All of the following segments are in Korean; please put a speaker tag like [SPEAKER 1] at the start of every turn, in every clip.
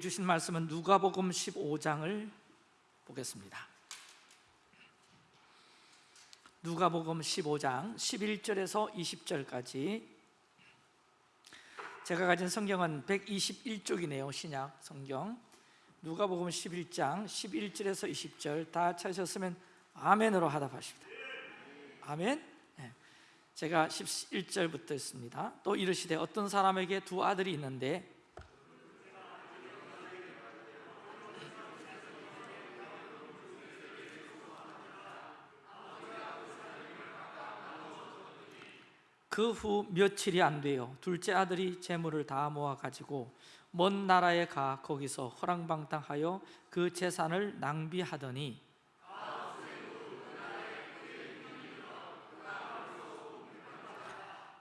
[SPEAKER 1] 주신 말씀은 누가복음 15장을 보겠습니다. 누가복음 15장 11절에서 20절까지 제가 가진 성경은 121쪽이네요. 신약 성경. 누가복음 11장 11절에서 20절 다 찾으셨으면 아멘으로 하답하십니다. 아멘. 네. 제가 11절부터 있습니다. 또 이르시되 어떤 사람에게 두 아들이 있는데 그 후 며칠이 안 돼요. 둘째 아들이 재물을 다 모아 가지고 먼 나라에 가 거기서 허랑방탕하여 그 재산을 낭비하더니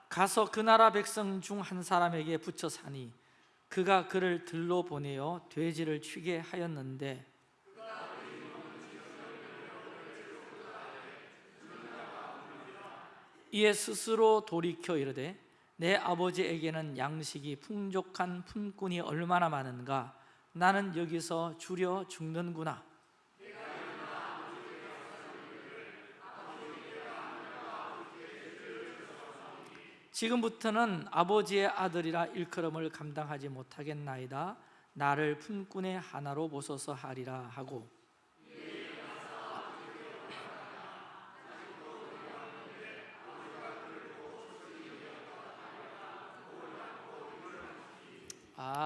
[SPEAKER 1] 가서 그 나라 백성 중 한 사람에게 붙여 사니 그가 그를 들로 보내어 돼지를 취게 하였는데 이에 스스로 돌이켜 이르되 내 아버지에게는 양식이 풍족한 품꾼이 얼마나 많은가? 나는 여기서 줄여 죽는구나. 지금부터는 아버지의 아들이라 일컬음을 감당하지 못하겠나이다. 나를 품꾼의 하나로 보소서 하리라 하고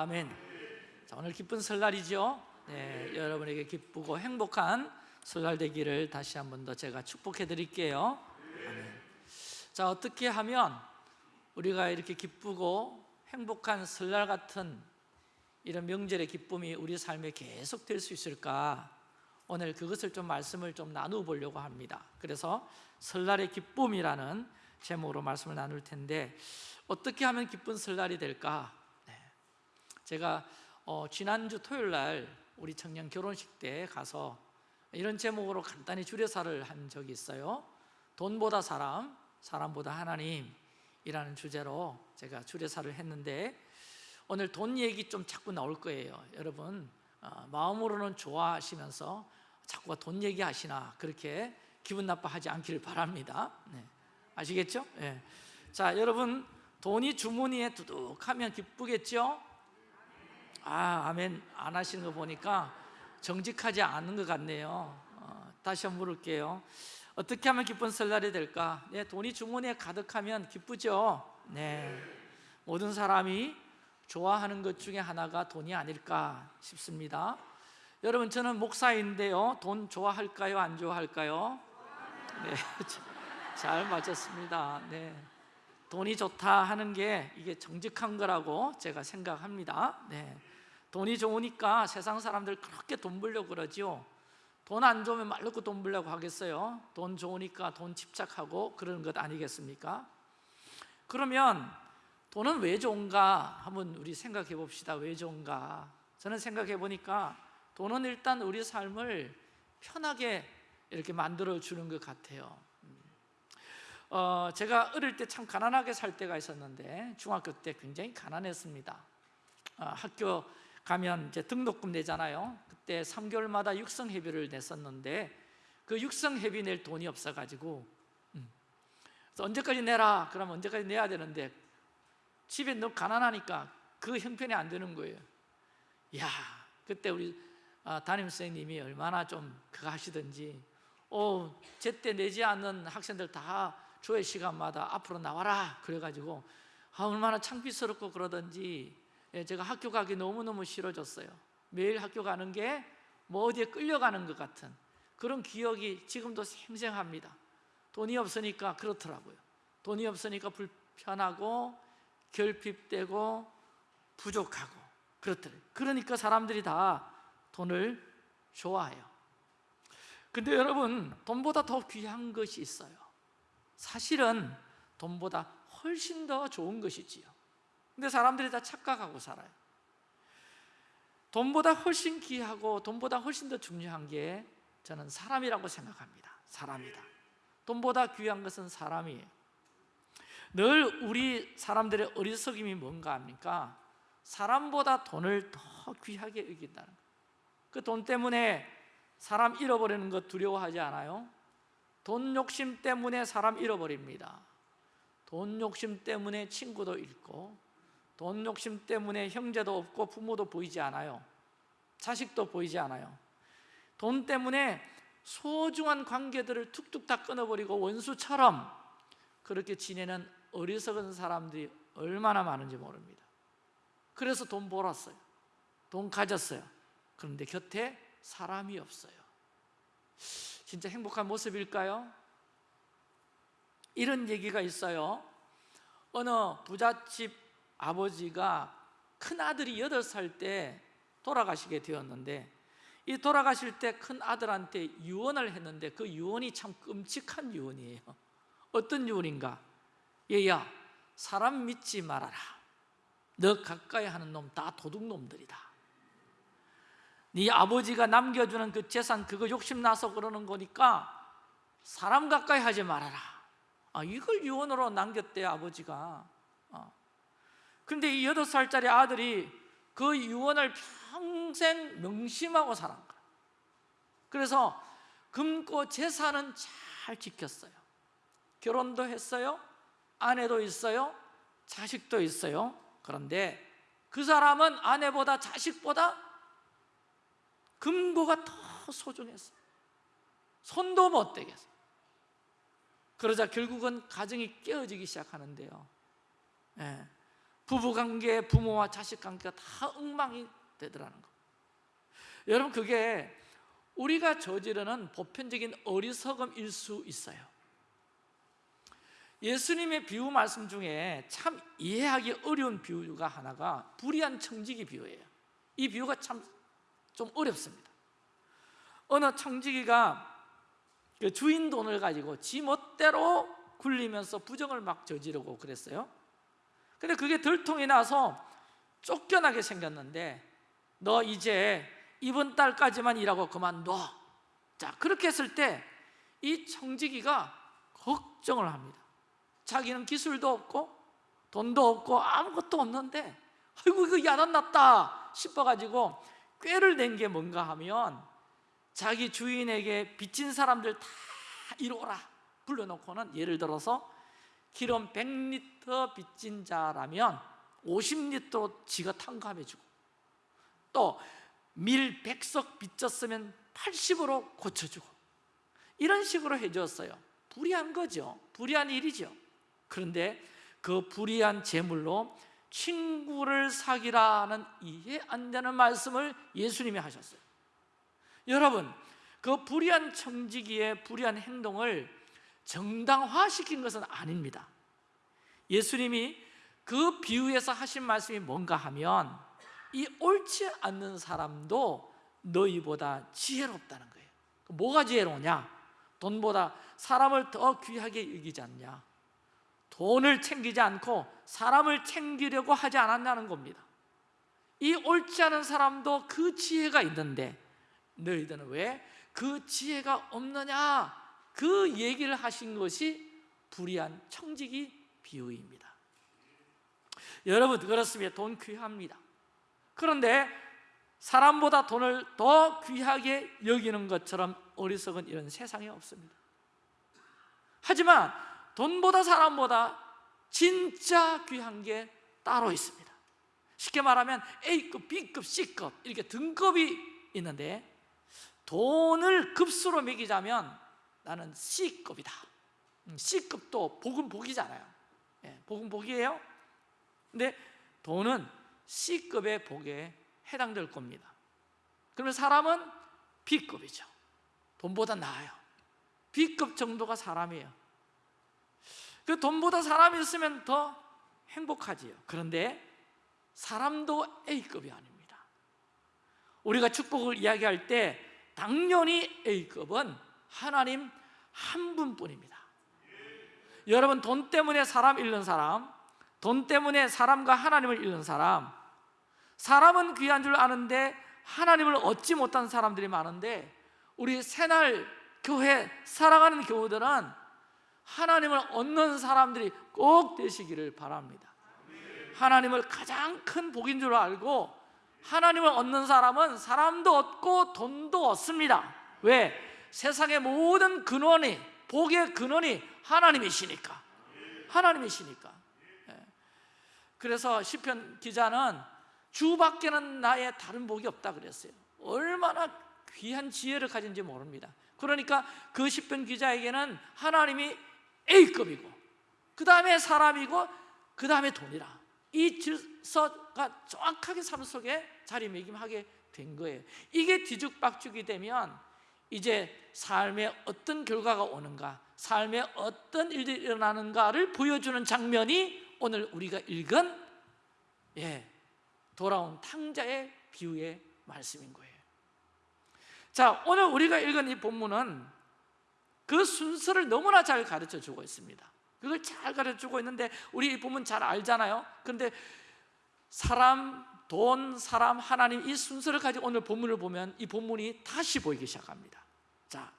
[SPEAKER 1] 아멘. 자, 오늘 기쁜 설날이죠. 네, 여러분에게 기쁘고 행복한 설날 되기를 다시 한 번 더 제가 축복해 드릴게요. 아멘. 자, 어떻게 하면 우리가 이렇게 기쁘고 행복한 설날 같은 이런 명절의 기쁨이 우리 삶에 계속 될 수 있을까? 오늘 그것을 좀 말씀을 좀 나누어 보려고 합니다. 그래서 설날의 기쁨이라는 제목으로 말씀을 나눌 텐데 어떻게 하면 기쁜 설날이 될까? 제가 어, 지난주 토요일 날 우리 청년 결혼식 때 가서 이런 제목으로 간단히 주례사를 한 적이 있어요 돈보다 사람, 사람보다 하나님이라는 주제로 제가 주례사를 했는데 오늘 돈 얘기 좀 자꾸 나올 거예요 여러분 어, 마음으로는 좋아하시면서 자꾸 돈 얘기하시나 그렇게 기분 나빠하지 않기를 바랍니다 네. 아시겠죠? 네. 자 여러분 돈이 주머니에 두둑하면 기쁘겠죠? 아 아멘 안 하시는 거 보니까 정직하지 않은 것 같네요 어, 다시 한번 물을게요 어떻게 하면 기쁜 설날이 될까? 네, 돈이 주머니에 가득하면 기쁘죠? 네, 모든 사람이 좋아하는 것 중에 하나가 돈이 아닐까 싶습니다 여러분 저는 목사인데요 돈 좋아할까요? 안 좋아할까요? 네, 잘 맞췄습니다 네. 돈이 좋다 하는 게 이게 정직한 거라고 제가 생각합니다 네. 돈이 좋으니까 세상 사람들 그렇게 돈 벌려고 그러죠 돈안 좋으면 말 놓고 돈 벌려고 하겠어요? 돈 좋으니까 돈 집착하고 그러는 것 아니겠습니까? 그러면 돈은 왜 좋은가 한번 우리 생각해 봅시다. 왜 좋은가? 저는 생각해 보니까 돈은 일단 우리 삶을 편하게 이렇게 만들어 주는 것 같아요. 어, 제가 어릴 때 참 가난하게 살 때가 있었는데 중학교 때 굉장히 가난했습니다. 어, 학교 가면 이제 등록금 내잖아요. 그때 3개월마다 육성 회비를 냈었는데 그 육성 회비 낼 돈이 없어 가지고 음. 그래서 언제까지 내라? 그러면 언제까지 내야 되는데 집에 너무 가난하니까 그 형편이 안 되는 거예요. 야 그때 우리 아, 담임 선생님이 얼마나 좀 그거 하시든지 어, 제때 내지 않는 학생들 다 조회 시간마다 앞으로 나와라! 그래 가지고 아, 얼마나 창피스럽고 그러든지 예, 제가 학교 가기 너무너무 싫어졌어요. 매일 학교 가는 게 뭐 어디에 끌려가는 것 같은 그런 기억이 지금도 생생합니다. 돈이 없으니까 그렇더라고요. 돈이 없으니까 불편하고 결핍되고 부족하고 그렇더래요. 그러니까 사람들이 다 돈을 좋아해요. 근데 여러분 돈보다 더 귀한 것이 있어요. 사실은 돈보다 훨씬 더 좋은 것이지요 근데 사람들이 다 착각하고 살아요. 돈보다 훨씬 귀하고 돈보다 훨씬 더 중요한 게 저는 사람이라고 생각합니다. 사람이다. 돈보다 귀한 것은 사람이에요 늘 우리 사람들의 어리석임이 뭔가 합니까? 사람보다 돈을 더 귀하게 여긴다는 거예요 그 돈 때문에 사람 잃어버리는 것 두려워하지 않아요? 돈 욕심 때문에 사람 잃어버립니다. 돈 욕심 때문에 친구도 잃고 돈 욕심 때문에 형제도 없고 부모도 보이지 않아요. 자식도 보이지 않아요. 돈 때문에 소중한 관계들을 툭툭 다 끊어버리고 원수처럼 그렇게 지내는 어리석은 사람들이 얼마나 많은지 모릅니다. 그래서 돈 벌었어요. 돈 가졌어요. 그런데 곁에 사람이 없어요. 진짜 행복한 모습일까요? 이런 얘기가 있어요. 어느 부잣집 아버지가 큰아들이 8살 때 돌아가시게 되었는데 이 돌아가실 때 큰아들한테 유언을 했는데 그 유언이 참 끔찍한 유언이에요. 어떤 유언인가? 얘야 사람 믿지 말아라. 너 가까이 하는 놈 다 도둑놈들이다. 네 아버지가 남겨주는 그 재산 그거 욕심나서 그러는 거니까 사람 가까이 하지 말아라. 아, 이걸 유언으로 남겼대 아버지가. 어. 근데 이 여덟 살짜리 아들이 그 유언을 평생 명심하고 거야. 그래서 금고 재산은 잘 지켰어요. 결혼도 했어요. 아내도 있어요. 자식도 있어요. 그런데 그 사람은 아내보다 자식보다 금고가 더 소중했어요. 손도 못 대겠어요. 그러자 결국은 가정이 깨어지기 시작하는데요. 예. 부부관계, 부모와 자식관계가 다 엉망이 되더라는 거. 여러분 그게 우리가 저지르는 보편적인 어리석음일 수 있어요. 예수님의 비유 말씀 중에 참 이해하기 어려운 비유가 하나가 불의한 청지기 비유예요. 이 비유가 참 좀 어렵습니다. 어느 청지기가 그 주인 돈을 가지고 지 멋대로 굴리면서 부정을 막 저지르고 그랬어요 근데 그게 들통이 나서 쫓겨나게 생겼는데 너 이제 이번 달까지만 일하고 그만둬. 자 그렇게 했을 때 이 청지기가 걱정을 합니다. 자기는 기술도 없고 돈도 없고 아무것도 없는데 아이고 이거 야단났다 싶어가지고 꾀를 낸 게 뭔가 하면 자기 주인에게 빚진 사람들 다 이리 오라. 불러놓고는 예를 들어서 기름 100리터 빚진 자라면 50리터로 지가 탕감해주고 또 밀 100석 빚졌으면 80으로 고쳐주고 이런 식으로 해줬어요. 불의한 거죠. 불의한 일이죠. 그런데 그 불의한 재물로 친구를 사기라는 이해 안 되는 말씀을 예수님이 하셨어요. 여러분 그 불의한 청지기의 불의한 행동을 정당화시킨 것은 아닙니다 예수님이 그 비유에서 하신 말씀이 뭔가 하면 이 옳지 않는 사람도 너희보다 지혜롭다는 거예요 뭐가 지혜로우냐? 돈보다 사람을 더 귀하게 여기지 않냐? 돈을 챙기지 않고 사람을 챙기려고 하지 않았냐는 겁니다 이 옳지 않은 사람도 그 지혜가 있는데 너희들은 왜 그 지혜가 없느냐 그 얘기를 하신 것이 불의한 청지기 비유입니다. 여러분 그렇습니다. 돈 귀합니다. 그런데 사람보다 돈을 더 귀하게 여기는 것처럼 어리석은 이런 세상에 없습니다. 하지만 돈보다 사람보다 진짜 귀한 게 따로 있습니다. 쉽게 말하면 A급, B급, C급 이렇게 등급이 있는데 돈을 급수로 매기자면 나는 C급이다. 음, C급도 복은 복이잖아요. 예, 복은 복이에요. 근데 돈은 C급의 복에 해당될 겁니다. 그러면 사람은 B급이죠. 돈보다 나아요. B급 정도가 사람이에요. 그 돈보다 사람이 있으면 더 행복하지요. 그런데 사람도 A급이 아닙니다. 우리가 축복을 이야기할 때 당연히 A급은 하나님 한 분뿐입니다. 여러분 돈 때문에 사람 잃는 사람 돈 때문에 사람과 하나님을 잃는 사람 사람은 귀한 줄 아는데 하나님을 얻지 못한 사람들이 많은데 우리 새날 교회 살아가는 교우들은 하나님을 얻는 사람들이 꼭 되시기를 바랍니다. 하나님을 가장 큰 복인 줄 알고 하나님을 얻는 사람은 사람도 얻고 돈도 얻습니다. 왜? 세상의 모든 근원이 복의 근원이 하나님이시니까. 하나님이시니까. 예. 그래서 시편 기자는 주밖에는 나의 다른 복이 없다 그랬어요. 얼마나 귀한 지혜를 가진지 모릅니다. 그러니까 그 시편 기자에게는 하나님이 A급이고 그 다음에 사람이고 그 다음에 돈이라. 이 질서가 정확하게 삶 속에 자리매김하게 된 거예요. 이게 뒤죽박죽이 되면 이제 삶에 어떤 결과가 오는가 삶에 어떤 일들이 일어나는가를 보여주는 장면이 오늘 우리가 읽은 예, 돌아온 탕자의 비유의 말씀인 거예요. 자 오늘 우리가 읽은 이 본문은 그 순서를 너무나 잘 가르쳐 주고 있습니다. 그걸 잘 가르쳐 주고 있는데 우리 이 본문 잘 알잖아요. 그런데 사람, 돈, 사람, 하나님 이 순서를 가지고 오늘 본문을 보면 이 본문이 다시 보이기 시작합니다. 자,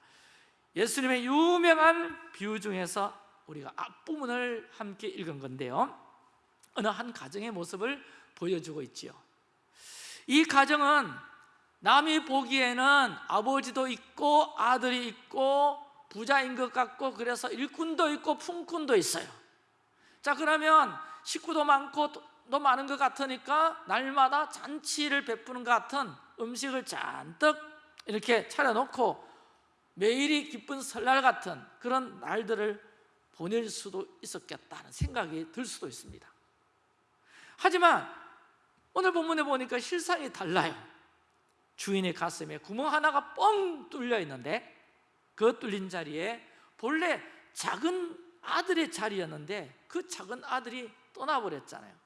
[SPEAKER 1] 예수님의 유명한 비유 중에서 우리가 앞부분을 함께 읽은 건데요. 어느 한 가정의 모습을 보여주고 있지요. 이 가정은 남이 보기에는 아버지도 있고 아들이 있고 부자인 것 같고 그래서 일꾼도 있고 품꾼도 있어요. 자 그러면 식구도 많고 도 많은 것 같으니까 날마다 잔치를 베푸는 것 같은 음식을 잔뜩 이렇게 차려놓고 매일이 기쁜 설날 같은 그런 날들을 보낼 수도 있었겠다는 생각이 들 수도 있습니다. 하지만 오늘 본문에 보니까 실상이 달라요. 주인의 가슴에 구멍 하나가 뻥 뚫려 있는데 그 뚫린 자리에 본래 작은 아들의 자리였는데 그 작은 아들이 떠나버렸잖아요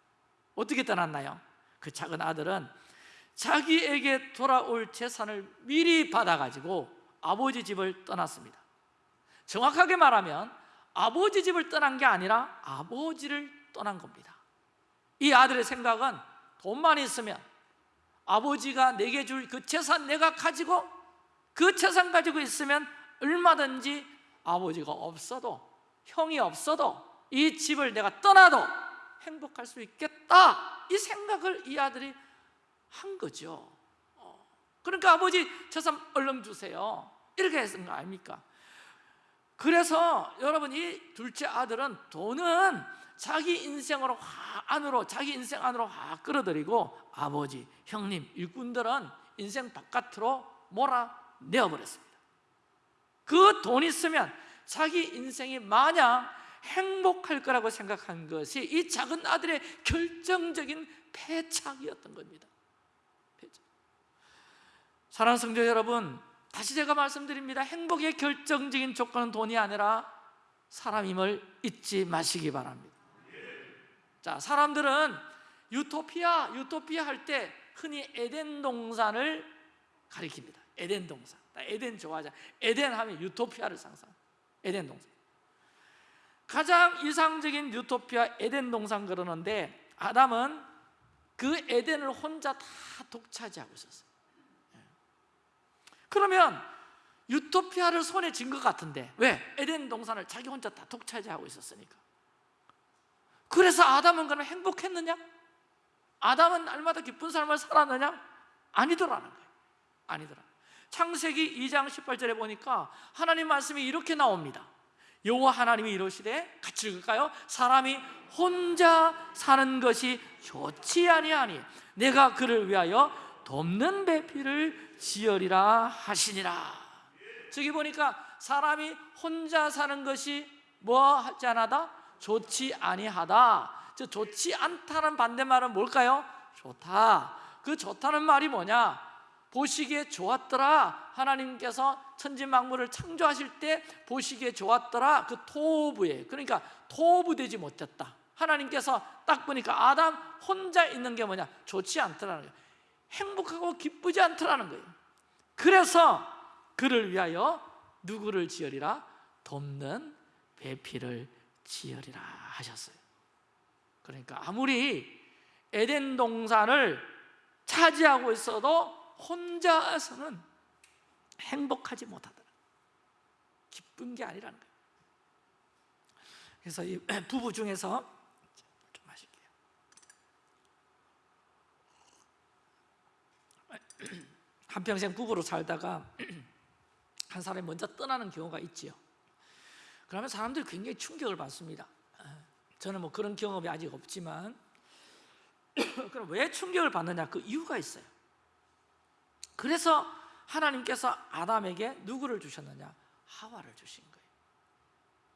[SPEAKER 1] 어떻게 떠났나요? 그 작은 아들은 자기에게 돌아올 재산을 미리 받아가지고 아버지 집을 떠났습니다 정확하게 말하면 아버지 집을 떠난 게 아니라 아버지를 떠난 겁니다 이 아들의 생각은 돈만 있으면 아버지가 내게 줄 그 재산 내가 가지고 그 재산 가지고 있으면 얼마든지 아버지가 없어도 형이 없어도 이 집을 내가 떠나도 행복할 수 있겠다 이 생각을 이 아들이 한 거죠 어. 그러니까 아버지 재산 얼른 주세요 이렇게 했던 거 아닙니까? 그래서 여러분 이 둘째 아들은 돈은 자기 인생으로 확 안으로 자기 인생 안으로 확 끌어들이고 아버지, 형님, 일꾼들은 인생 바깥으로 몰아내어버렸습니다 그 돈 있으면 자기 인생이 마냥 행복할 거라고 생각한 것이 이 작은 아들의 결정적인 패착이었던 겁니다. 패착. 사랑하는 성도 여러분 다시 제가 말씀드립니다. 행복의 결정적인 조건은 돈이 아니라 사람임을 잊지 마시기 바랍니다. 자, 사람들은 유토피아, 유토피아 할 때 흔히 에덴 동산을 가리킵니다. 에덴 동산. 에덴 좋아하자 에덴 하면 유토피아를 상상 에덴 동산 가장 이상적인 유토피아 에덴 동산 그러는데 아담은 그 에덴을 혼자 다 독차지하고 있었어요 예. 그러면 유토피아를 손에 쥔 것 같은데 왜? 에덴 동산을 자기 혼자 다 독차지하고 있었으니까 그래서 아담은 그럼 행복했느냐? 아담은 날마다 기쁜 삶을 살았느냐? 아니더라는 거예요 아니더라 창세기 2장 18절에 보니까 하나님 말씀이 이렇게 나옵니다 여호와 하나님이 이러시되 같이 읽을까요? 사람이 혼자 사는 것이 좋지 아니하니 내가 그를 위하여 돕는 배필을 지으리라 하시니라 저기 보니까 사람이 혼자 사는 것이 뭐 하지 않하다? 좋지 아니하다 저 좋지 않다는 반대말은 뭘까요? 좋다 그 좋다는 말이 뭐냐? 보시기에 좋았더라 하나님께서 천지 만물을 창조하실 때 보시기에 좋았더라. 그 토부에. 그러니까 토부 되지 못했다. 하나님께서 딱 보니까 아담 혼자 있는 게 뭐냐? 좋지 않더라는 거예요. 행복하고 기쁘지 않더라는 거예요. 그래서 그를 위하여 누구를 지으리라? 돕는 배필을 지으리라 하셨어요. 그러니까 아무리 에덴 동산을 차지하고 있어도 혼자서는 행복하지 못하더라. 기쁜 게 아니라는 거예요. 그래서 이 부부 중에서 좀 마실게요. 한평생 부부로 살다가 한 사람이 먼저 떠나는 경우가 있지요. 그러면 사람들이 굉장히 충격을 받습니다. 어, 저는 뭐 그런 경험이 아직 없지만 그럼 왜 충격을 받느냐? 그 이유가 있어요. 그래서 하나님께서 아담에게 누구를 주셨느냐? 하와를 주신 거예요.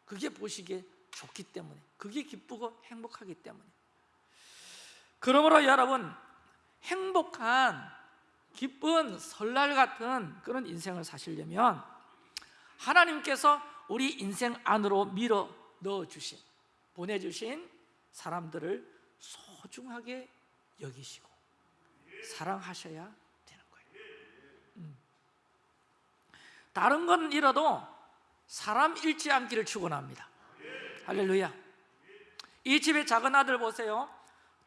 [SPEAKER 1] 그게 보시기에 좋기 때문에 그게 기쁘고 행복하기 때문에. 그러므로 여러분 행복한 기쁜 설날 같은 그런 인생을 사시려면 하나님께서 우리 인생 안으로 밀어 넣어 주신 보내주신 사람들을 소중하게 여기시고 사랑하셔야 되는 거예요 음. 다른 건 잃어도 사람 잃지 않기를 축원합니다 할렐루야 이 집의 작은 아들 보세요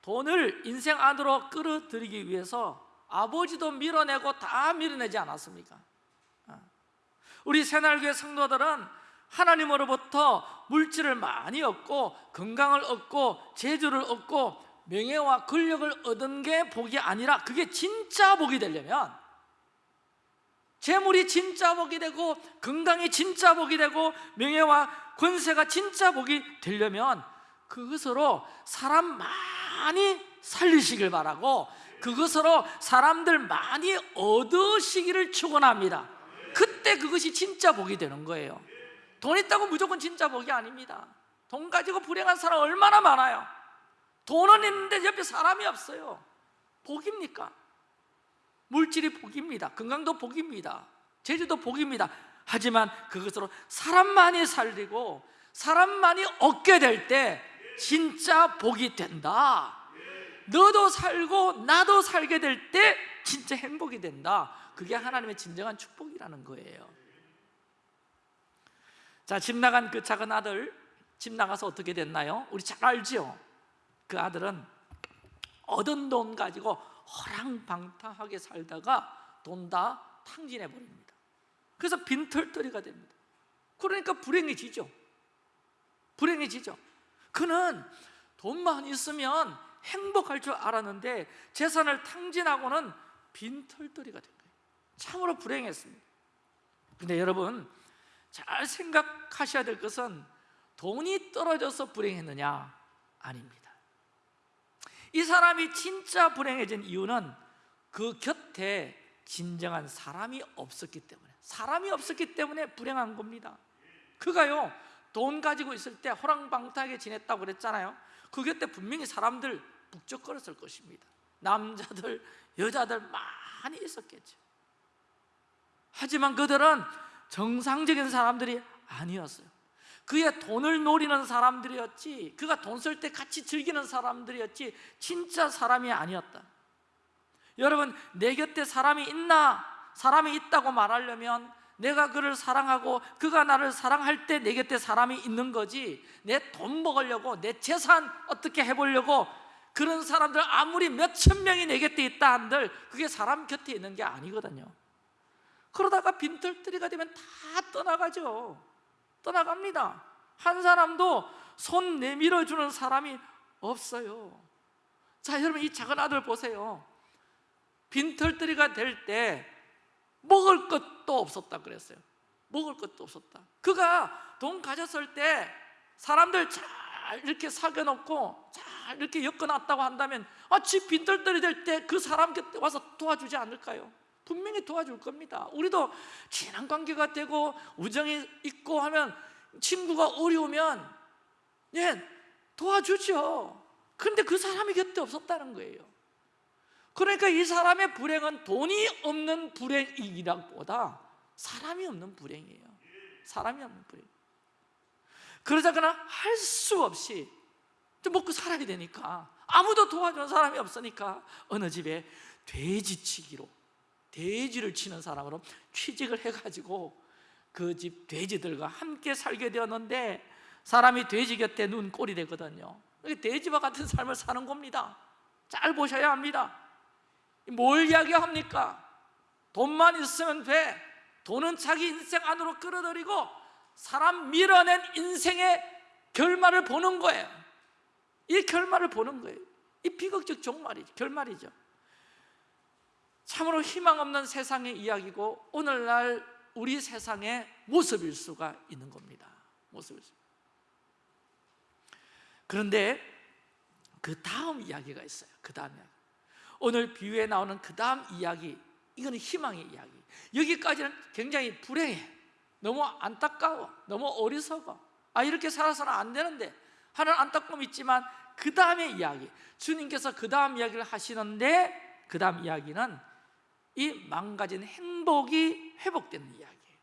[SPEAKER 1] 돈을 인생 안으로 끌어들이기 위해서 아버지도 밀어내고 다 밀어내지 않았습니까? 어. 우리 새날교회 성도들은 하나님으로부터 물질을 많이 얻고 건강을 얻고 재주를 얻고 명예와 권력을 얻은 게 복이 아니라 그게 진짜 복이 되려면 재물이 진짜 복이 되고 건강이 진짜 복이 되고 명예와 권세가 진짜 복이 되려면 그것으로 사람 많이 살리시길 바라고 그것으로 사람들 많이 얻으시기를 축원합니다. 그때 그것이 진짜 복이 되는 거예요. 돈 있다고 무조건 진짜 복이 아닙니다. 돈 가지고 불행한 사람 얼마나 많아요. 돈은 있는데 옆에 사람이 없어요. 복입니까? 물질이 복입니다. 건강도 복입니다. 재주도 복입니다. 하지만 그것으로 사람 많이 살리고 사람 많이 얻게 될 때 진짜 복이 된다. 너도 살고 나도 살게 될 때 진짜 행복이 된다. 그게 하나님의 진정한 축복이라는 거예요. 자, 집 나간 그 작은 아들 집 나가서 어떻게 됐나요? 우리 잘 알죠? 그 아들은 얻은 돈 가지고 허랑방탕하게 살다가 돈 다 탕진해 버립니다. 그래서 빈털터리가 됩니다. 그러니까 불행해지죠. 불행해지죠. 그는 돈만 있으면 행복할 줄 알았는데 재산을 탕진하고는 빈털터리가 된 거예요. 참으로 불행했습니다. 근데 여러분 잘 생각하셔야 될 것은 돈이 떨어져서 불행했느냐? 아닙니다 이 사람이 진짜 불행해진 이유는 그 곁에 진정한 사람이 없었기 때문에 사람이 없었기 때문에 불행한 겁니다. 그가요 돈 가지고 있을 때 호랑방탕하게 지냈다고 그랬잖아요. 그 곁에 분명히 사람들 북적거렸을 것입니다. 남자들, 여자들 많이 있었겠죠. 하지만 그들은 정상적인 사람들이 아니었어요 그의 돈을 노리는 사람들이었지 그가 돈 쓸 때 같이 즐기는 사람들이었지 진짜 사람이 아니었다 여러분 내 곁에 사람이 있나? 사람이 있다고 말하려면 내가 그를 사랑하고 그가 나를 사랑할 때 내 곁에 사람이 있는 거지 내 돈 먹으려고 내 재산 어떻게 해보려고 그런 사람들 아무리 몇 천 명이 내 곁에 있다 한들 그게 사람 곁에 있는 게 아니거든요 그러다가 빈털터리가 되면 다 떠나가죠 떠나갑니다. 한 사람도 손 내밀어 주는 사람이 없어요. 자 여러분 이 작은 아들 보세요. 빈털터리가 될 때 먹을 것도 없었다 그랬어요. 먹을 것도 없었다. 그가 돈 가졌을 때 사람들 잘 이렇게 사겨놓고 잘 이렇게 엮어놨다고 한다면 아, 집 빈털터리 될 때 그 사람 곁에 와서 도와주지 않을까요? 분명히 도와줄 겁니다. 우리도 친한 관계가 되고 우정이 있고 하면 친구가 어려우면 예, 도와주죠. 그런데 그 사람이 곁에 없었다는 거예요. 그러니까 이 사람의 불행은 돈이 없는 불행이기보다 사람이 없는 불행이에요. 사람이 없는 불행. 그러자거나 할 수 없이 먹고 살아야 되니까 아무도 도와주는 사람이 없으니까 어느 집에 돼지치기로 돼지를 치는 사람으로 취직을 해가지고 그 집 돼지들과 함께 살게 되었는데 사람이 돼지 곁에 눈 꼴이 되거든요. 돼지와 같은 삶을 사는 겁니다. 잘 보셔야 합니다. 뭘 이야기합니까? 돈만 있으면 돼. 돈은 자기 인생 안으로 끌어들이고 사람 밀어낸 인생의 결말을 보는 거예요. 이 결말을 보는 거예요. 이 비극적 종말이죠 결말이죠 참으로 희망 없는 세상의 이야기고 오늘날 우리 세상의 모습일 수가 있는 겁니다. 모습일 수. 그런데 그 다음 이야기가 있어요. 그 다음 이야기 오늘 비유에 나오는 그 다음 이야기. 이거는 희망의 이야기. 여기까지는 굉장히 불행해. 너무 안타까워. 너무 어리석어. 아 이렇게 살아서는 안 되는데. 하는 안타까움이 있지만 그 다음의 이야기. 주님께서 그 다음 이야기를 하시는데 그 다음 이야기는 이 망가진 행복이 회복되는 이야기예요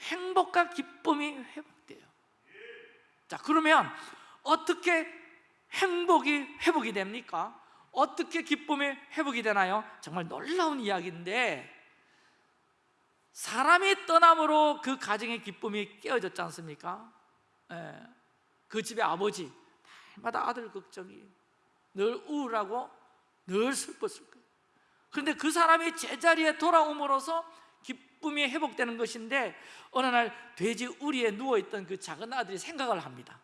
[SPEAKER 1] 행복과 기쁨이 회복돼요 자 그러면 어떻게 행복이 회복이 됩니까? 어떻게 기쁨이 회복이 되나요? 정말 놀라운 이야기인데 사람이 떠남으로 그 가정의 기쁨이 깨어졌지 않습니까? 예. 그 집의 아버지 날마다 아들 걱정이 늘 우울하고 늘 슬펐을 그런데 그 사람이 제자리에 돌아옴으로써 기쁨이 회복되는 것인데 어느 날 돼지 우리에 누워있던 그 작은 아들이 생각을 합니다.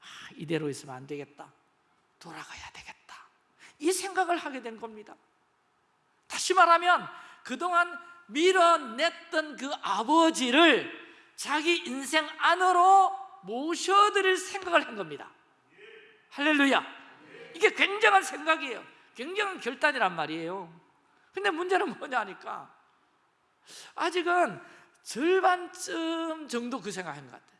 [SPEAKER 1] 아, 이대로 있으면 안 되겠다. 돌아가야 되겠다. 이 생각을 하게 된 겁니다. 다시 말하면 그동안 밀어냈던 그 아버지를 자기 인생 안으로 모셔드릴 생각을 한 겁니다. 할렐루야. 이게 굉장한 생각이에요. 굉장한 결단이란 말이에요 근데 문제는 뭐냐니까 아직은 절반쯤 정도 그 생각한 것 같아요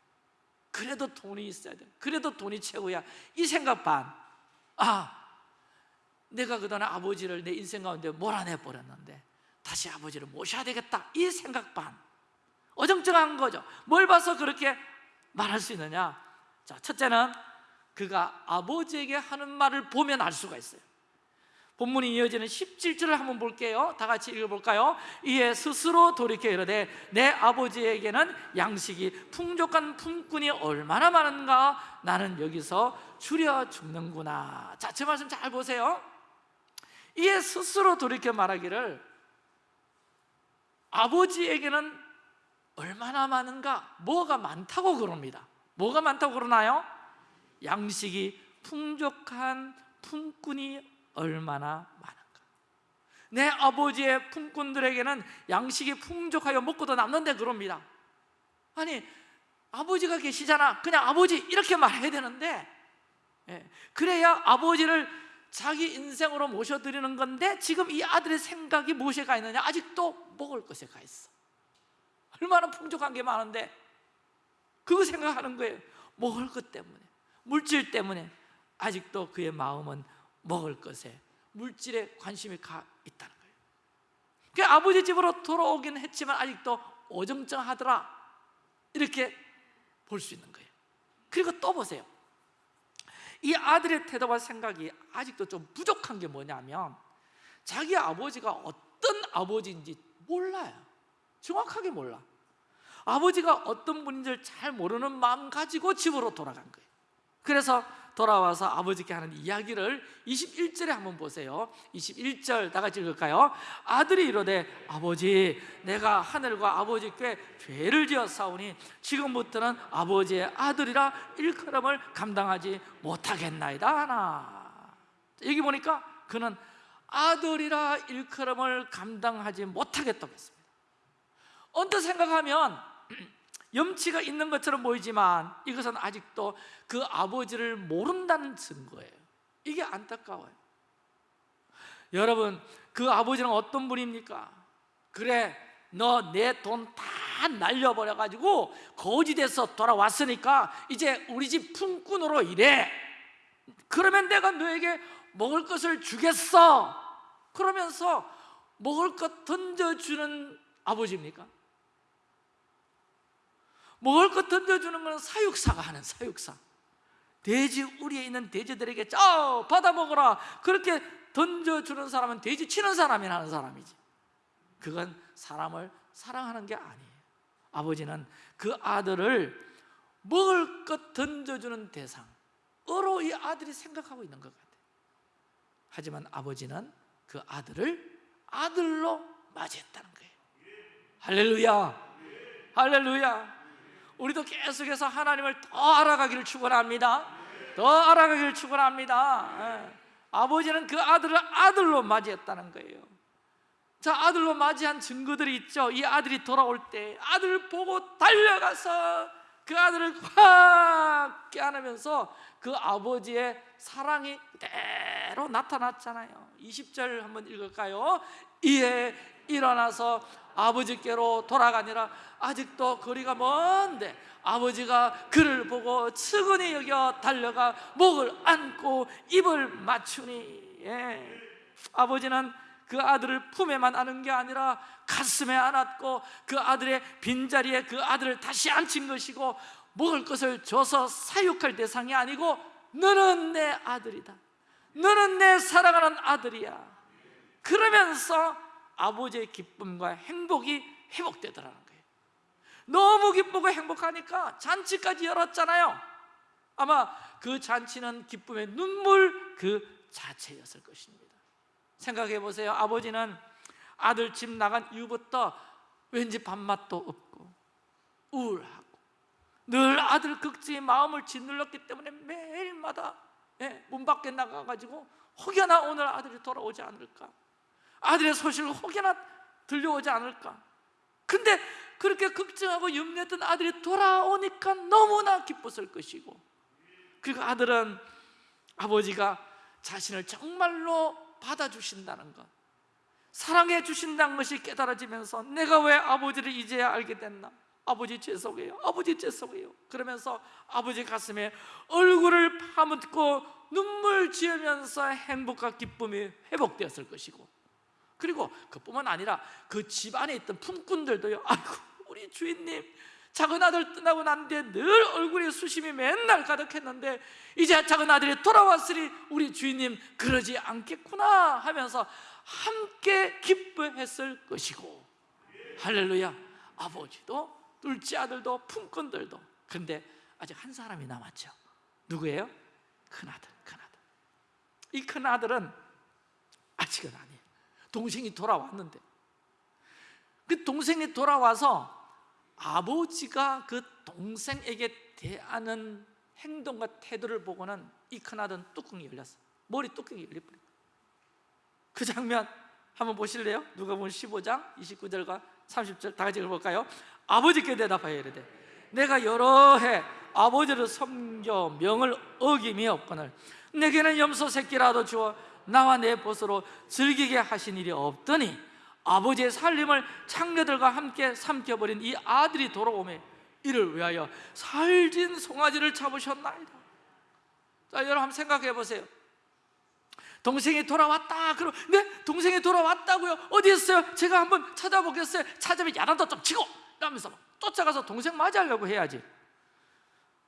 [SPEAKER 1] 그래도 돈이 있어야 돼. 그래도 돈이 최고야. 이 생각 반 아 내가 그동안 아버지를 내 인생 가운데 몰아내 버렸는데 다시 아버지를 모셔야 되겠다. 이 생각 반. 어정쩡한 거죠. 뭘 봐서 그렇게 말할 수 있느냐? 자 첫째는 그가 아버지에게 하는 말을 보면 알 수가 있어요 본문이 이어지는 17절을 한번 볼게요 다 같이 읽어볼까요? 이에 스스로 돌이켜 이르되 내 아버지에게는 양식이 풍족한 품꾼이 얼마나 많은가 나는 여기서 줄여 죽는구나 자, 제 말씀 잘 보세요 이에 스스로 돌이켜 말하기를 아버지에게는 얼마나 많은가? 뭐가 많다고 그럽니다 뭐가 많다고 그러나요? 양식이 풍족한 품꾼이 얼마나 많은가. 내 아버지의 품꾼들에게는 양식이 풍족하여 먹고도 남는데 그럽니다. 아니 아버지가 계시잖아. 그냥 아버지 이렇게 말해야 되는데 예, 그래야 아버지를 자기 인생으로 모셔드리는 건데 지금 이 아들의 생각이 무엇에 가 있느냐? 아직도 먹을 것에 가 있어. 얼마나 풍족한 게 많은데 그거 생각하는 거예요. 먹을 것 때문에 물질 때문에 아직도 그의 마음은 먹을 것에 물질에 관심이 가 있다는 거예요. 그 아버지 집으로 돌아오긴 했지만 아직도 어정쩡하더라. 이렇게 볼 수 있는 거예요. 그리고 또 보세요. 이 아들의 태도와 생각이 아직도 좀 부족한 게 뭐냐면 자기 아버지가 어떤 아버지인지 몰라요. 정확하게 몰라. 아버지가 어떤 분인지를 잘 모르는 마음 가지고 집으로 돌아간 거예요. 그래서 돌아와서 아버지께 하는 이야기를 21절에 한번 보세요. 21절 다 같이 읽을까요? 아들이 이러되 아버지 내가 하늘과 아버지께 죄를 지었사오니 지금부터는 아버지의 아들이라 일컬음을 감당하지 못하겠나이다 하나. 여기 보니까 그는 아들이라 일컬음을 감당하지 못하겠다고 했습니다. 언뜻 생각하면 염치가 있는 것처럼 보이지만 이것은 아직도 그 아버지를 모른다는 증거예요 이게 안타까워요 여러분 그 아버지는 어떤 분입니까? 그래 너 내 돈 다 날려버려 가지고 거지 돼서 돌아왔으니까 이제 우리 집 품꾼으로 일해 그러면 내가 너에게 먹을 것을 주겠어 그러면서 먹을 것 던져주는 아버지입니까? 먹을 것 던져주는 것은 사육사가 하는 사육사. 돼지 우리에 있는 돼지들에게 저 받아 먹어라. 그렇게 던져주는 사람은 돼지 치는 사람이 하는 사람이지. 그건 사람을 사랑하는 게 아니에요. 아버지는 그 아들을 먹을 것 던져주는 대상으로 이 아들이 생각하고 있는 것 같아요. 하지만 아버지는 그 아들을 아들로 맞이했다는 거예요. 할렐루야. 할렐루야 우리도 계속해서 하나님을 더 알아가기를 축원합니다. 더 알아가기를 축원합니다. 예. 아버지는 그 아들을 아들로 맞이했다는 거예요. 자 아들로 맞이한 증거들이 있죠 이 아들이 돌아올 때 아들을 보고 달려가서 그 아들을 확 깨안으면서 그 아버지의 사랑이 그대로 나타났잖아요 20절 한번 읽을까요? 이에 일어나서 아버지께로 돌아가니라. 아직도 거리가 먼데 아버지가 그를 보고 측은히 여겨 달려가 목을 안고 입을 맞추니. 예. 아버지는 그 아들을 품에만 안은 게 아니라 가슴에 안았고 그 아들의 빈자리에 그 아들을 다시 앉힌 것이고 먹을 것을 줘서 사육할 대상이 아니고 너는 내 아들이다. 너는 내 사랑하는 아들이야. 그러면서 아버지의 기쁨과 행복이 회복되더라는 거예요. 너무 기쁘고 행복하니까 잔치까지 열었잖아요. 아마 그 잔치는 기쁨의 눈물 그 자체였을 것입니다. 생각해 보세요. 아버지는 아들 집 나간 이후부터 왠지 밥맛도 없고 우울하고 늘 아들 극지에 마음을 짓눌렀기 때문에 매일마다 예, 문 밖에 나가가지고 혹여나 오늘 아들이 돌아오지 않을까 아들의 소식을 혹여나 들려오지 않을까? 근데 그렇게 걱정하고 염려했던 아들이 돌아오니까 너무나 기뻤을 것이고 그리고 아들은 아버지가 자신을 정말로 받아주신다는 것 사랑해 주신다는 것이 깨달아지면서 내가 왜 아버지를 이제야 알게 됐나? 아버지 죄송해요 아버지 죄송해요. 그러면서 아버지 가슴에 얼굴을 파묻고 눈물 지으면서 행복과 기쁨이 회복되었을 것이고 그리고 그뿐만 아니라 그 집 안에 있던 품꾼들도요. 아이고 우리 주인님 작은 아들 떠나고 난 뒤에 늘 얼굴에 수심이 맨날 가득했는데 이제 작은 아들이 돌아왔으니 우리 주인님 그러지 않겠구나 하면서 함께 기뻐했을 것이고. 할렐루야. 아버지도 둘째 아들도 품꾼들도. 근데 아직 한 사람이 남았죠. 누구예요? 큰아들 큰아들. 이 큰아들은 아직은 아니에요 동생이 돌아왔는데 그 동생이 돌아와서 아버지가 그 동생에게 대하는 행동과 태도를 보고는 이 큰아들은 뚜껑이 열렸어 머리 뚜껑이 열려버린 그 장면 한번 보실래요? 누가 보면 15장 29절과 30절 다 같이 읽어볼까요? 아버지께 대답하여 이르되 내가 여러 해 아버지를 섬겨 명을 어김이 없거늘 내게는 염소 새끼라도 주어 나와 내 벗으로 즐기게 하신 일이 없더니 아버지의 살림을 창녀들과 함께 삼켜버린 이 아들이 돌아오매 이를 위하여 살진 송아지를 잡으셨나이다. 자 여러분 한번 생각해 보세요. 동생이 돌아왔다. 그럼 네? 동생이 돌아왔다고요? 어디 있어요? 제가 한번 찾아보겠어요. 찾으면 야단도 좀 치고! 이러면서 막 쫓아가서 동생 맞이하려고 해야지.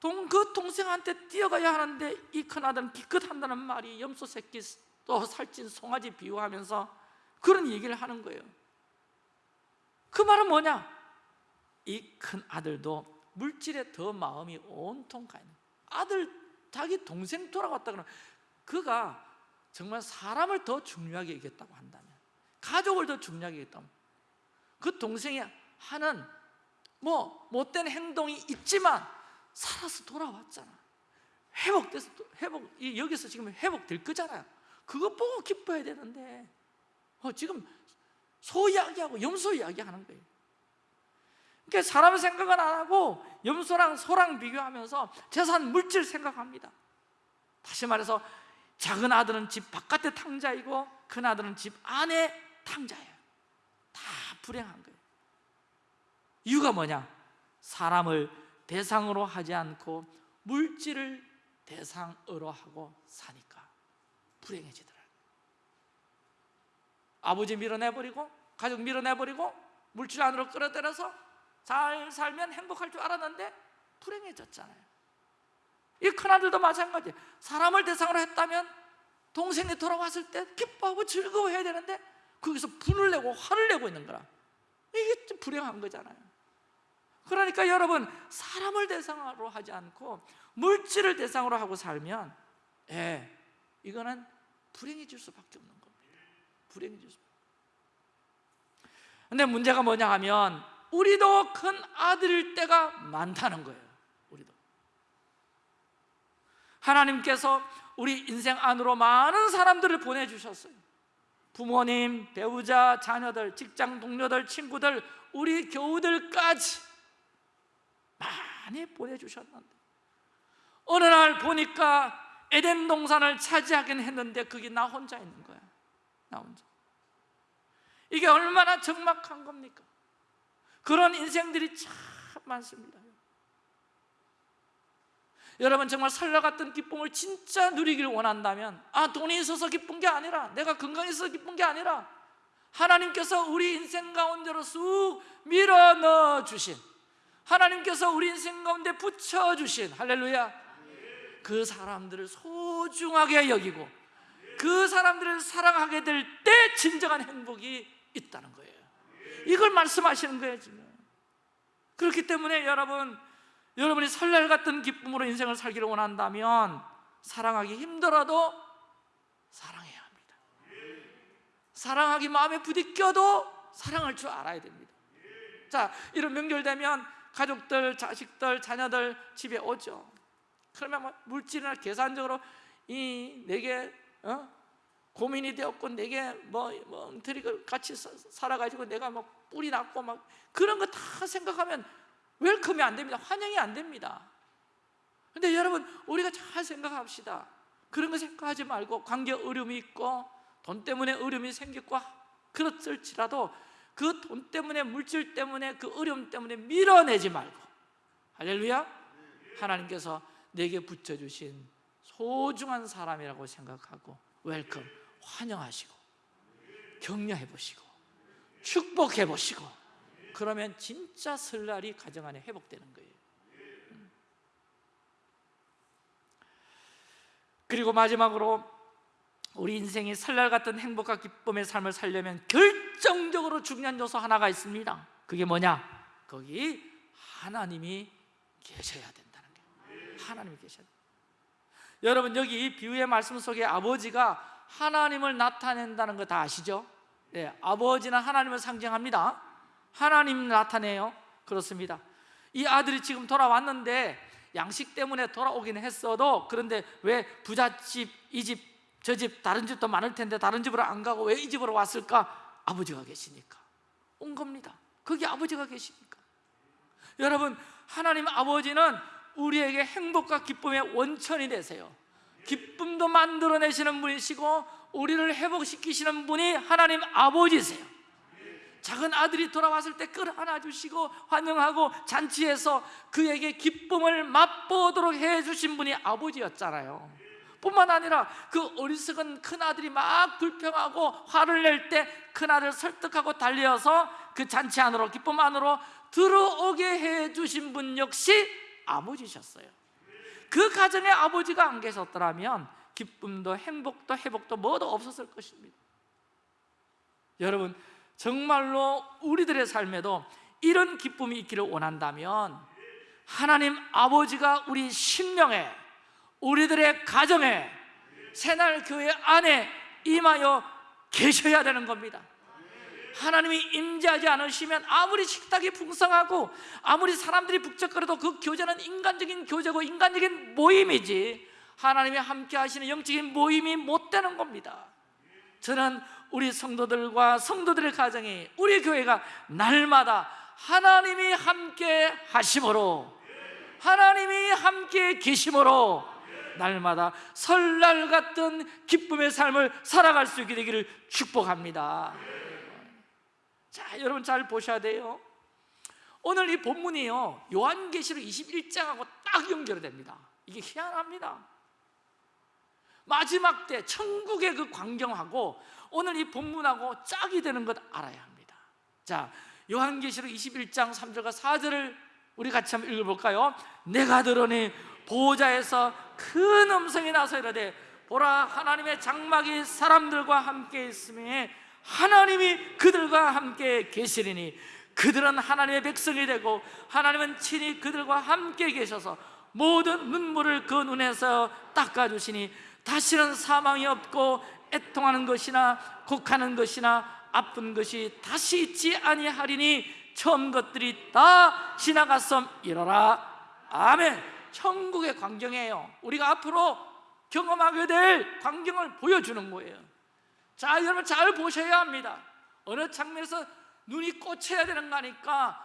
[SPEAKER 1] 동, 그 동생한테 뛰어가야 하는데 이 큰아들은 기껏 한다는 말이 염소 새끼 또 살찐 송아지 비유하면서 그런 얘기를 하는 거예요. 그 말은 뭐냐? 이 큰 아들도 물질에 더 마음이 온통 가 있는 아들 자기 동생 돌아왔다 그러면 그가 정말 사람을 더 중요하게 여겼다고 한다면 가족을 더 중요하게 여겼다면 그 동생이 하는 뭐 못된 행동이 있지만 살아서 돌아왔잖아. 회복돼서 회복 여기서 지금 회복될 거잖아요 그거 보고 기뻐해야 되는데 어, 지금 소 이야기하고 염소 이야기하는 거예요. 그러니까 사람 생각은 안 하고 염소랑 소랑 비교하면서 재산 물질 생각합니다. 다시 말해서 작은 아들은 집 바깥의 탕자이고 큰 아들은 집 안에 탕자예요. 다 불행한 거예요. 이유가 뭐냐? 사람을 대상으로 하지 않고 물질을 대상으로 하고 사니까 불행해지더라 아버지 밀어내버리고 가족 밀어내버리고 물질 안으로 끌어들여서 잘 살면 행복할 줄 알았는데 불행해졌잖아요. 이 큰아들도 마찬가지. 사람을 대상으로 했다면 동생이 돌아왔을 때 기뻐하고 즐거워해야 되는데 거기서 분을 내고 화를 내고 있는 거라. 이게 좀 불행한 거잖아요. 그러니까 여러분 사람을 대상으로 하지 않고 물질을 대상으로 하고 살면 예, 이거는 불행해질 수밖에 없는 겁니다. 불행해질 수 근데 문제가 뭐냐 하면 우리도 큰 아들일 때가 많다는 거예요 우리도. 하나님께서 우리 인생 안으로 많은 사람들을 보내 주셨어요. 부모님, 배우자, 자녀들, 직장 동료들, 친구들, 우리 교우들까지 많이 보내 주셨는데 어느 날 보니까 에덴 동산을 차지하긴 했는데 그게 나 혼자 있는 거야. 나 혼자. 이게 얼마나 적막한 겁니까? 그런 인생들이 참 많습니다. 여러분 정말 설날 같은 기쁨을 진짜 누리기를 원한다면 아 돈이 있어서 기쁜 게 아니라 내가 건강해서 기쁜 게 아니라 하나님께서 우리 인생 가운데로 쑥 밀어 넣어 주신 하나님께서 우리 인생 가운데 붙여 주신 할렐루야 그 사람들을 소중하게 여기고 그 사람들을 사랑하게 될 때 진정한 행복이 있다는 거예요. 이걸 말씀하시는 거예요 지금. 그렇기 때문에 여러분 여러분이 설날 같은 기쁨으로 인생을 살기를 원한다면 사랑하기 힘들어도 사랑해야 합니다. 사랑하기 마음에 부딪혀도 사랑할 줄 알아야 됩니다. 자 이런 명절 되면 가족들, 자식들, 자녀들 집에 오죠 그러면 뭐 물질이나 계산적으로 이 내게 어? 고민이 되었고 내게 뭐, 뭐 엉터리 같이 사- 살아가지고 내가 막 뿔이 났고 막 그런 거 다 생각하면 웰컴이 안 됩니다. 환영이 안 됩니다. 근데 여러분 우리가 잘 생각합시다. 그런 거 생각하지 말고 관계 어려움이 있고 돈 때문에 어려움이 생겼고 그렇을지라도 그 돈 때문에 물질 때문에 그 어려움 때문에 밀어내지 말고 할렐루야 하나님께서 내게 붙여주신 소중한 사람이라고 생각하고 welcome 환영하시고 격려해 보시고 축복해 보시고 그러면 진짜 설날이 가정 안에 회복되는 거예요 음. 그리고 마지막으로 우리 인생이 설날 같은 행복과 기쁨의 삶을 살려면 결정적으로 중요한 요소 하나가 있습니다 그게 뭐냐? 거기 하나님이 계셔야 거예요 하나님이 계셔야 돼요. 여러분 여기 이 비유의 말씀 속에 아버지가 하나님을 나타낸다는 거 다 아시죠? 네, 아버지는 하나님을 상징합니다. 하나님 나타내요. 그렇습니다. 이 아들이 지금 돌아왔는데 양식 때문에 돌아오긴 했어도 그런데 왜 부잣집, 이 집, 저 집, 다른 집도 많을 텐데 다른 집으로 안 가고 왜 이 집으로 왔을까? 아버지가 계시니까. 온 겁니다. 거기 아버지가 계시니까. 여러분 하나님 아버지는 우리에게 행복과 기쁨의 원천이 되세요. 기쁨도 만들어내시는 분이시고 우리를 회복시키시는 분이 하나님 아버지세요. 작은 아들이 돌아왔을 때 끌어안아 주시고 환영하고 잔치해서 그에게 기쁨을 맛보도록 해주신 분이 아버지였잖아요. 뿐만 아니라 그 어리석은 큰아들이 막 불평하고 화를 낼 때 큰아들 설득하고 달려서 그 잔치 안으로 기쁨 안으로 들어오게 해주신 분 역시 아버지셨어요. 그 가정에 아버지가 안 계셨더라면 기쁨도 행복도 회복도 뭐도 없었을 것입니다. 여러분 정말로 우리들의 삶에도 이런 기쁨이 있기를 원한다면 하나님 아버지가 우리 심령에 우리들의 가정에 새날 교회 안에 임하여 계셔야 되는 겁니다 하나님이 임재하지 않으시면 아무리 식탁이 풍성하고 아무리 사람들이 북적거려도 그 교제는 인간적인 교제고 인간적인 모임이지 하나님이 함께 하시는 영적인 모임이 못 되는 겁니다. 저는 우리 성도들과 성도들의 가정이 우리 교회가 날마다 하나님이 함께 하심으로 하나님이 함께 계심으로 날마다 설날 같은 기쁨의 삶을 살아갈 수 있게 되기를 축복합니다 자 여러분 잘 보셔야 돼요. 오늘 이 본문이요 요한계시록 21장하고 딱 연결됩니다. 이게 희한합니다. 마지막 때 천국의 그 광경하고 오늘 이 본문하고 짝이 되는 것 알아야 합니다. 자 요한계시록 21장 3절과 4절을 우리 같이 한번 읽어볼까요? 내가 들으니 보호자에서 큰 음성이 나서 이르되 보라 하나님의 장막이 사람들과 함께 있음에 하나님이 그들과 함께 계시리니 그들은 하나님의 백성이 되고 하나님은 친히 그들과 함께 계셔서 모든 눈물을 그 눈에서 닦아주시니 다시는 사망이 없고 애통하는 것이나 곡하는 것이나 아픈 것이 다시 있지 아니하리니 처음 것들이 다 지나갔음 이러라. 아멘. 천국의 광경이에요. 우리가 앞으로 경험하게 될 광경을 보여주는 거예요 자 여러분 잘 보셔야 합니다. 어느 장면에서 눈이 꽂혀야 되는 거니까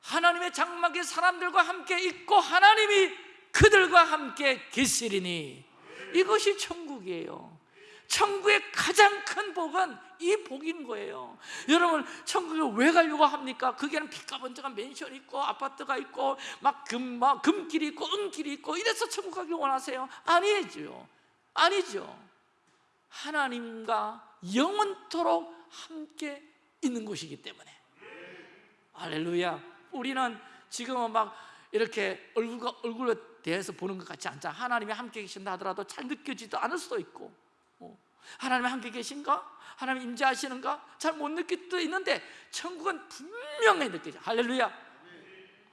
[SPEAKER 1] 하나님의 장막에 사람들과 함께 있고 하나님이 그들과 함께 계시리니. 이것이 천국이에요. 천국의 가장 큰 복은 이 복인 거예요. 여러분 천국에 왜 가려고 합니까? 거기에는 빛가번쩍한 맨션 있고 아파트가 있고 막, 금, 막 금길이 있고 은길이 있고 이래서 천국 가기 원하세요? 아니죠. 아니죠. 하나님과 영원토록 함께 있는 곳이기 때문에. 할렐루야. 우리는 지금은 막 이렇게 얼굴과 얼굴에 대해서 보는 것 같지 않자 하나님이 함께 계신다 하더라도 잘 느껴지도 않을 수도 있고. 어. 하나님이 함께 계신가? 하나님 임재하시는가? 잘 못 느낄 수도 있는데 천국은 분명히 느껴져. 할렐루야.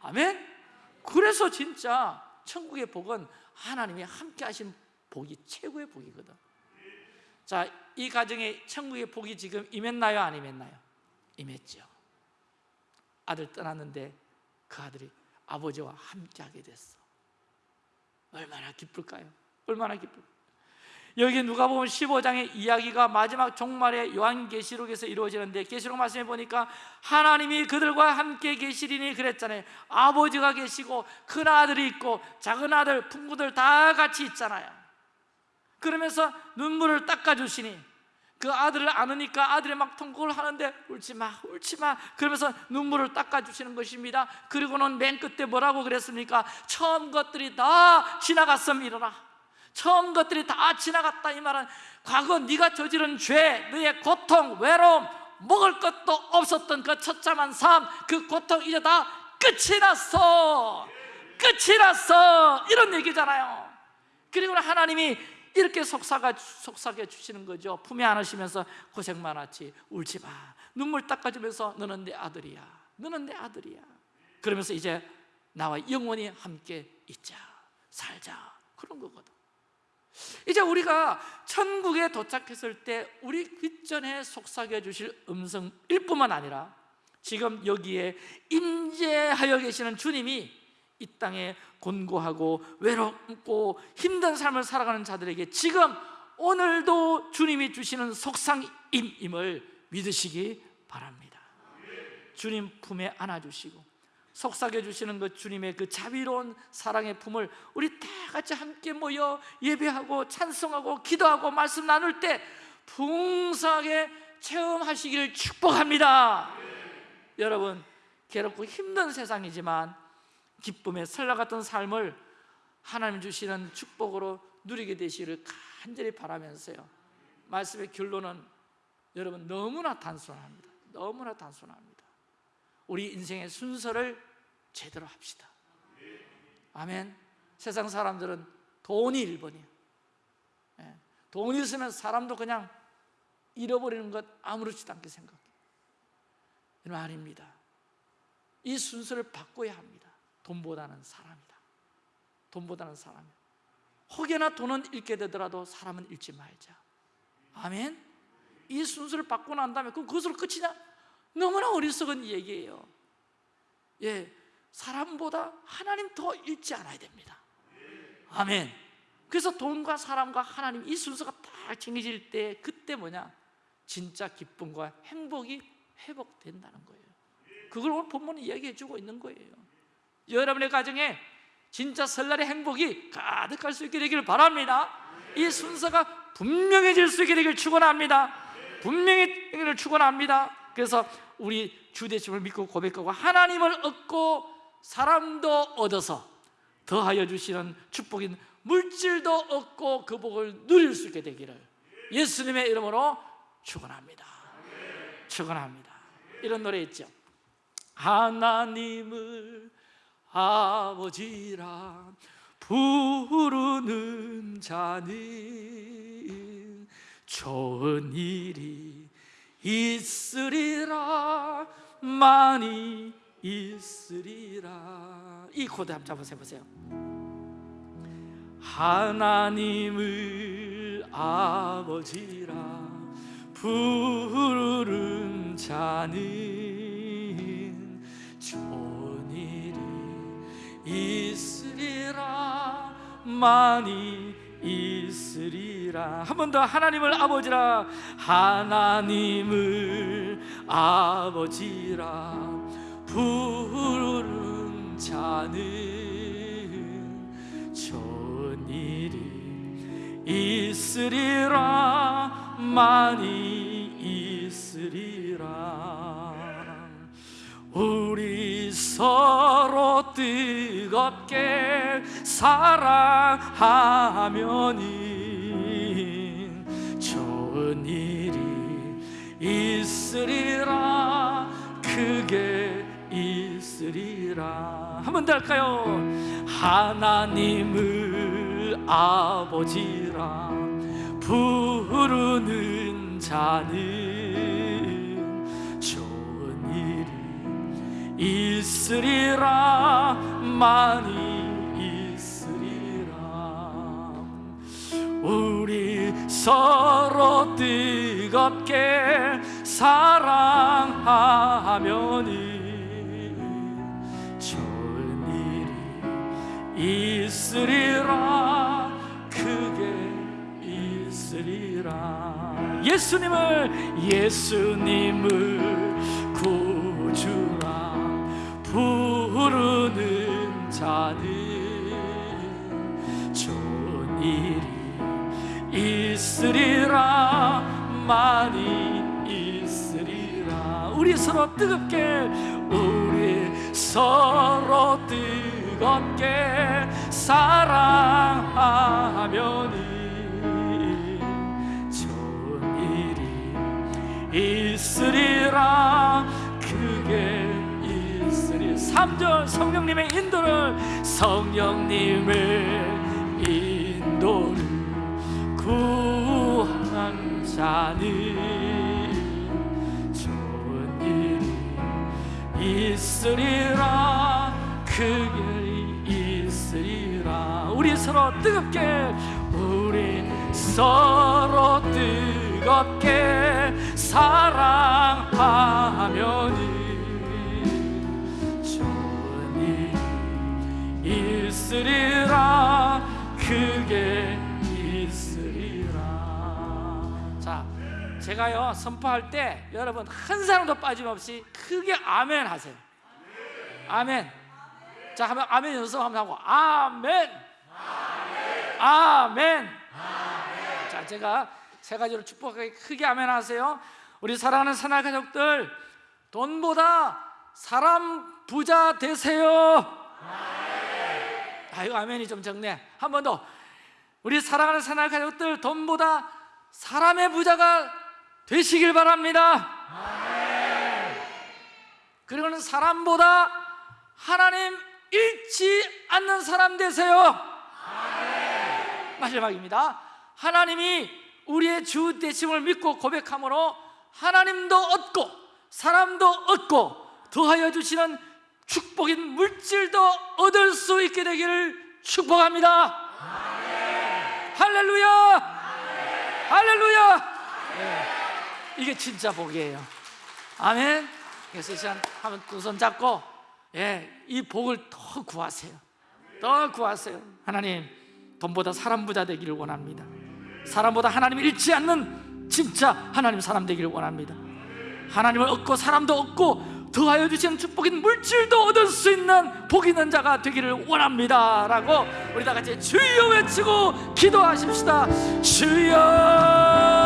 [SPEAKER 1] 아멘. 그래서 진짜 천국의 복은 하나님이 함께 하신 복이 최고의 복이거든 자, 이 가정에 천국의 복이 지금 임했나요? 안 임했나요? 임했죠 아들 떠났는데 그 아들이 아버지와 함께하게 됐어 얼마나 기쁠까요? 얼마나 기쁠까요? 여기 누가 보면 15장의 이야기가 마지막 종말의 요한계시록에서 이루어지는데 계시록 말씀해 보니까 하나님이 그들과 함께 계시리니 그랬잖아요 아버지가 계시고 큰 아들이 있고 작은 아들, 풍부들 다 같이 있잖아요 그러면서 눈물을 닦아주시니 그 아들을 안으니까 아들이 막 통곡을 하는데 울지 마 울지 마 그러면서 눈물을 닦아주시는 것입니다. 그리고는 맨 끝에 뭐라고 그랬습니까? 처음 것들이 다 지나갔음 일어나 처음 것들이 다 지나갔다 이 말은 과거 네가 저지른 죄, 너의 고통, 외로움 먹을 것도 없었던 그 처참한 삶, 그 고통 이제 다 끝이 났어. 끝이 났어. 이런 얘기잖아요. 그리고 하나님이 이렇게 속삭아, 속삭여 주시는 거죠. 품에 안으시면서 고생 많았지. 울지 마. 눈물 닦아주면서 너는 내 아들이야. 너는 내 아들이야. 그러면서 이제 나와 영원히 함께 있자. 살자. 그런 거거든. 이제 우리가 천국에 도착했을 때 우리 귓전에 속삭여 주실 음성일 뿐만 아니라 지금 여기에 임재하여 계시는 주님이 이 땅에 곤고하고 외롭고 힘든 삶을 살아가는 자들에게 지금 오늘도 주님이 주시는 속상임임을 믿으시기 바랍니다. 주님 품에 안아주시고 속삭여 주시는 그 주님의 그 자비로운 사랑의 품을 우리 다 같이 함께 모여 예배하고 찬송하고 기도하고 말씀 나눌 때 풍성하게 체험하시기를 축복합니다. 여러분 괴롭고 힘든 세상이지만 설날 같은 삶을 하나님 주시는 축복으로 누리게 되시기를 간절히 바라면서요. 말씀의 결론은 여러분 너무나 단순합니다. 너무나 단순합니다. 우리 인생의 순서를 제대로 합시다. 아멘. 세상 사람들은 돈이 1번이에요. 예. 돈이 있으면 사람도 그냥 잃어버리는 것 아무렇지도 않게 생각해요 이런 아닙니다. 이 순서를 바꿔야 합니다 돈보다는 사람이다. 돈보다는 사람 혹여나 돈은 잃게 되더라도 사람은 잃지 말자. 아멘? 이 순서를 바꾸고 난 다음에 그럼 그것으로 끝이냐? 너무나 어리석은 얘기예요. 예, 사람보다 하나님 더 잃지 않아야 됩니다. 아멘. 그래서 돈과 사람과 하나님 이 순서가 딱 정해질 때 그때 뭐냐? 진짜 기쁨과 행복이 회복된다는 거예요. 그걸 오늘 본문이 이야기해 주고 있는 거예요 여러분의 가정에 진짜 설날의 행복이 가득할 수 있게 되기를 바랍니다. 이 순서가 분명해질 수 있게 되기를 축원합니다. 분명히 축원합니다. 그래서 우리 주대심을 믿고 고백하고 하나님을 얻고 사람도 얻어서 더하여 주시는 축복인 물질도 얻고 그 복을 누릴 수 있게 되기를 예수님의 이름으로 축원합니다. 축원합니다. 이런 노래 있죠. 하나님을 아버지라 부르는 자는 좋은 일이 있으리라 많이 있으리라. 이 코드 한번 해보세요. 하나님을 아버지라 부르는 자는 좋은 있으리라 많이 있으리라. 한 번 더 하나님을 아버지라 하나님을 아버지라. 부르는 자는 좋은 일이 있으리라 많이 있으리라 우리 서로 뜨겁게 사랑하면은 좋은 일이 있으리라 크게 있으리라 한 번 더 할까요? 하나님을 아버지라 부르는 자는 있으리라 많이 있으리라. 우리 서로 뜨겁게 사랑하면은 좋은 일이 있으리라 크게 있으리라. 예수님을 예수님을 자는 좋은 일이 있으리라 많이 있으리라. 우리 서로 뜨겁게 우리 서로 뜨겁게 사랑하면은 좋은 일이 있으리라 3절 성령님의 인도를 성령님의 인도를 구한 자는 좋은 일이 있으리라 크게 있으리라. 우리 서로 뜨겁게 우리 서로 뜨겁게 사랑하면은 있으리라 크게 있으리라. 자 제가요 선포할 때 여러분 한 사람도 빠짐없이 크게 아멘 하세요. 아멘. 자 하면 아멘 연습 한번 하고 아멘. 아멘. 자 제가 세 가지로 축복하게 크게 아멘 하세요. 우리 사랑하는 사나 가족들 돈보다 사람 부자 되세요 아이고 아멘이 좀 적네. 한 번 더. 우리 사랑하는 사나 가족들 돈보다 사람의 부자가 되시길 바랍니다. 그리고는 사람보다 하나님 잃지 않는 사람 되세요. 마지막입니다. 하나님이 우리의 주 되심을 믿고 고백함으로 하나님도 얻고 사람도 얻고 더하여 주시는 축복인 물질도 얻을 수 있게 되기를 축복합니다. 할렐루야. 할렐루야. 네, 이게 진짜 복이에요. 아멘. 그래서 이 시간 한번 두손 잡고 예, 이 복을 더 구하세요. 더 구하세요. 하나님 돈보다 사람 부자 되기를 원합니다. 사람보다 하나님을 잃지 않는 진짜 하나님 사람 되기를 원합니다. 하나님을 얻고 사람도 얻고 더하여 주시는 축복인 물질도 얻을 수 있는 복 있는 자가 되기를 원합니다. 라고 우리 다 같이 주여 외치고 기도하십시다. 주여